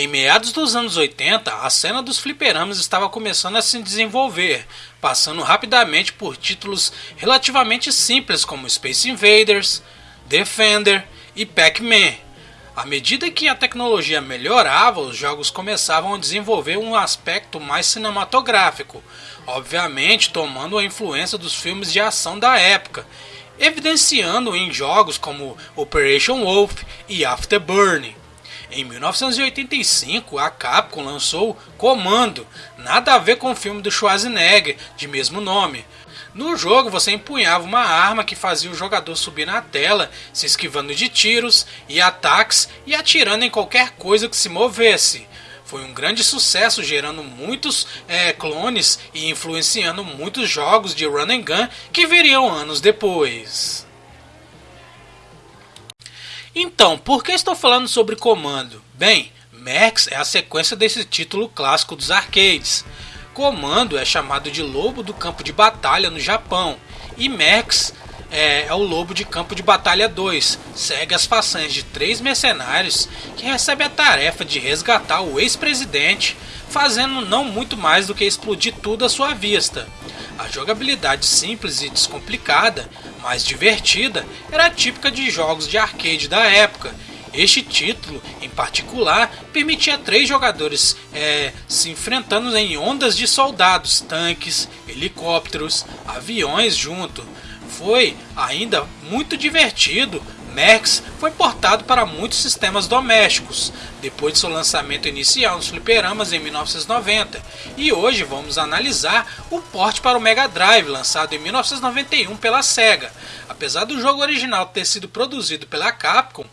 Em meados dos anos 80, a cena dos fliperamas estava começando a se desenvolver, passando rapidamente por títulos relativamente simples como Space Invaders, Defender e Pac-Man. À medida que a tecnologia melhorava, os jogos começavam a desenvolver um aspecto mais cinematográfico, obviamente tomando a influência dos filmes de ação da época, evidenciando em jogos como Operation Wolf e Afterburning. Em 1985, a Capcom lançou Comando, nada a ver com o filme do Schwarzenegger, de mesmo nome. No jogo, você empunhava uma arma que fazia o jogador subir na tela, se esquivando de tiros e ataques e atirando em qualquer coisa que se movesse. Foi um grande sucesso, gerando muitos é, clones e influenciando muitos jogos de run and gun que viriam anos depois. Então, por que estou falando sobre Comando? Bem, Max é a sequência desse título clássico dos arcades. Comando é chamado de Lobo do Campo de Batalha no Japão, e Max é, é, o Lobo de Campo de Batalha 2. Segue as façanhas de três mercenários que recebem a tarefa de resgatar o ex-presidente, fazendo não muito mais do que explodir tudo à sua vista. A jogabilidade simples e descomplicada mais divertida era típica de jogos de arcade da época. Este título, em particular, permitia três jogadores é, se enfrentando em ondas de soldados, tanques, helicópteros, aviões junto. Foi ainda muito divertido Max foi portado para muitos sistemas domésticos, depois de seu lançamento inicial nos fliperamas em 1990, e hoje vamos analisar o porte para o Mega Drive, lançado em 1991 pela Sega. Apesar do jogo original ter sido produzido pela Capcom,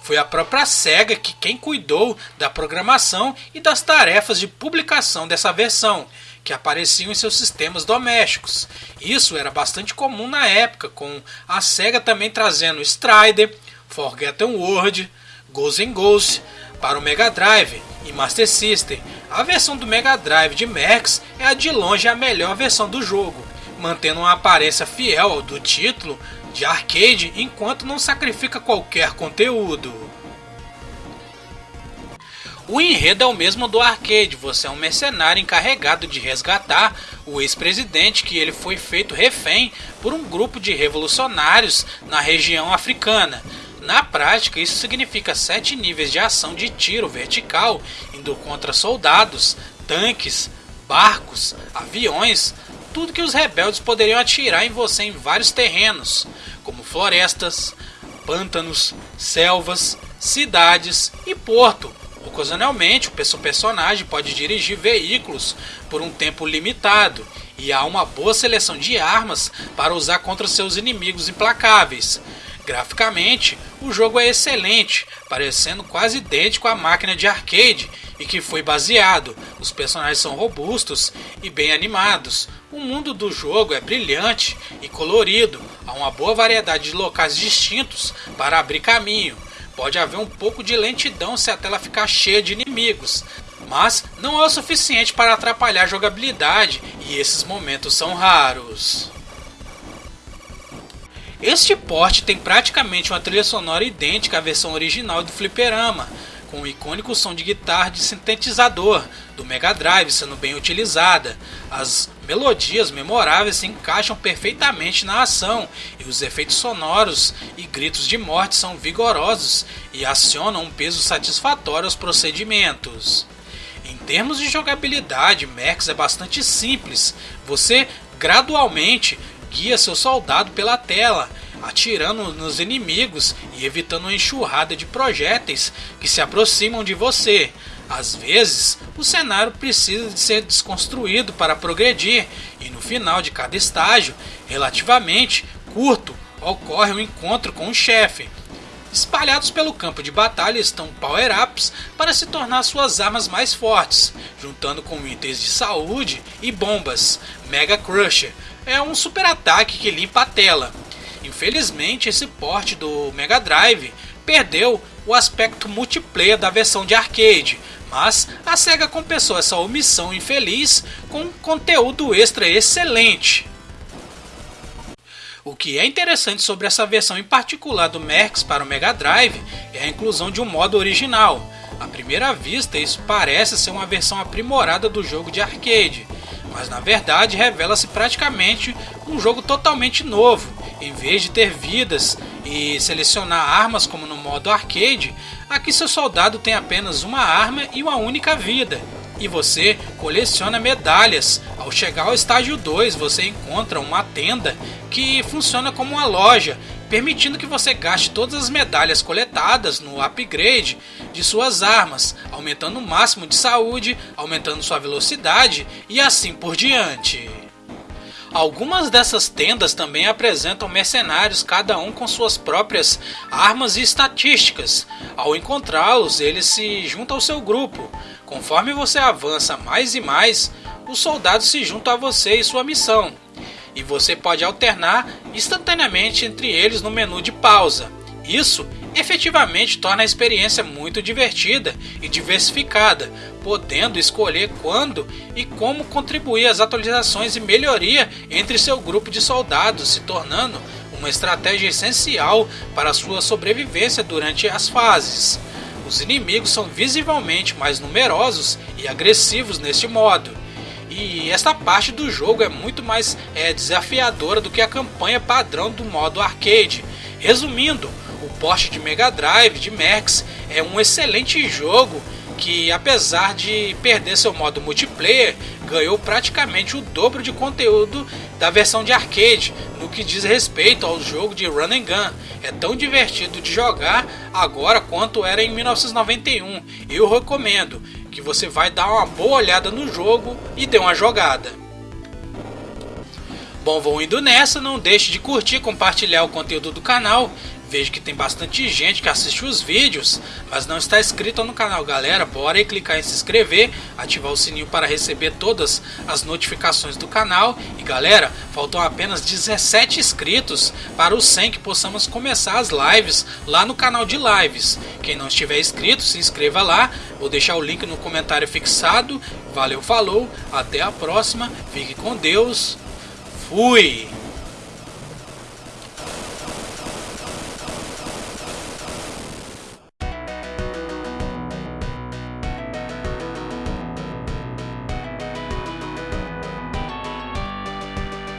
foi a própria SEGA que quem cuidou da programação e das tarefas de publicação dessa versão, que apareciam em seus sistemas domésticos. Isso era bastante comum na época, com a SEGA também trazendo Strider, Forgotten World, Ghosts and Ghosts para o Mega Drive e Master System. A versão do Mega Drive de Max é a de longe a melhor versão do jogo, mantendo uma aparência fiel ao do título de arcade enquanto não sacrifica qualquer conteúdo. O enredo é o mesmo do arcade, você é um mercenário encarregado de resgatar o ex-presidente que ele foi feito refém por um grupo de revolucionários na região africana. Na prática, isso significa sete níveis de ação de tiro vertical, indo contra soldados, tanques, barcos, aviões, tudo que os rebeldes poderiam atirar em você em vários terrenos, como florestas, pântanos, selvas, cidades e porto, Ocasionalmente, o personagem pode dirigir veículos por um tempo limitado, e há uma boa seleção de armas para usar contra seus inimigos implacáveis. Graficamente, o jogo é excelente, parecendo quase idêntico à máquina de arcade e que foi baseado. Os personagens são robustos e bem animados. O mundo do jogo é brilhante e colorido, há uma boa variedade de locais distintos para abrir caminho Pode haver um pouco de lentidão se a tela ficar cheia de inimigos, mas não é o suficiente para atrapalhar a jogabilidade e esses momentos são raros. Este porte tem praticamente uma trilha sonora idêntica à versão original do fliperama, com o icônico som de guitarra de sintetizador do Mega Drive sendo bem utilizada. As melodias memoráveis se encaixam perfeitamente na ação e os efeitos sonoros e gritos de morte são vigorosos e acionam um peso satisfatório aos procedimentos. Em termos de jogabilidade, Max é bastante simples. Você gradualmente guia seu soldado pela tela atirando nos inimigos e evitando uma enxurrada de projéteis que se aproximam de você. Às vezes, o cenário precisa de ser desconstruído para progredir, e no final de cada estágio, relativamente curto, ocorre um encontro com o chefe. Espalhados pelo campo de batalha estão power-ups para se tornar suas armas mais fortes, juntando com itens de saúde e bombas. Mega Crusher é um super ataque que limpa a tela, Infelizmente, esse porte do Mega Drive perdeu o aspecto multiplayer da versão de arcade, mas a SEGA compensou essa omissão infeliz com conteúdo extra excelente. O que é interessante sobre essa versão em particular do Max para o Mega Drive é a inclusão de um modo original. À primeira vista, isso parece ser uma versão aprimorada do jogo de arcade, mas na verdade revela-se praticamente um jogo totalmente novo. Em vez de ter vidas e selecionar armas como no modo arcade, aqui seu soldado tem apenas uma arma e uma única vida. E você coleciona medalhas. Ao chegar ao estágio 2, você encontra uma tenda que funciona como uma loja permitindo que você gaste todas as medalhas coletadas no upgrade de suas armas, aumentando o máximo de saúde, aumentando sua velocidade e assim por diante. Algumas dessas tendas também apresentam mercenários, cada um com suas próprias armas e estatísticas. Ao encontrá-los, eles se juntam ao seu grupo. Conforme você avança mais e mais, os soldados se juntam a você e sua missão e você pode alternar instantaneamente entre eles no menu de pausa. Isso efetivamente torna a experiência muito divertida e diversificada, podendo escolher quando e como contribuir às atualizações e melhoria entre seu grupo de soldados, se tornando uma estratégia essencial para sua sobrevivência durante as fases. Os inimigos são visivelmente mais numerosos e agressivos neste modo, e esta parte do jogo é muito mais é, desafiadora do que a campanha padrão do modo arcade. Resumindo, o porte de Mega Drive de Max é um excelente jogo que, apesar de perder seu modo multiplayer, ganhou praticamente o dobro de conteúdo da versão de arcade no que diz respeito ao jogo de run and gun. É tão divertido de jogar agora quanto era em 1991. Eu recomendo que você vai dar uma boa olhada no jogo e dê uma jogada. Bom, vou indo nessa, não deixe de curtir e compartilhar o conteúdo do canal Vejo que tem bastante gente que assiste os vídeos, mas não está inscrito no canal. Galera, bora aí clicar em se inscrever, ativar o sininho para receber todas as notificações do canal. E galera, faltam apenas 17 inscritos para os 100 que possamos começar as lives lá no canal de lives. Quem não estiver inscrito, se inscreva lá. Vou deixar o link no comentário fixado. Valeu, falou, até a próxima. Fique com Deus. Fui!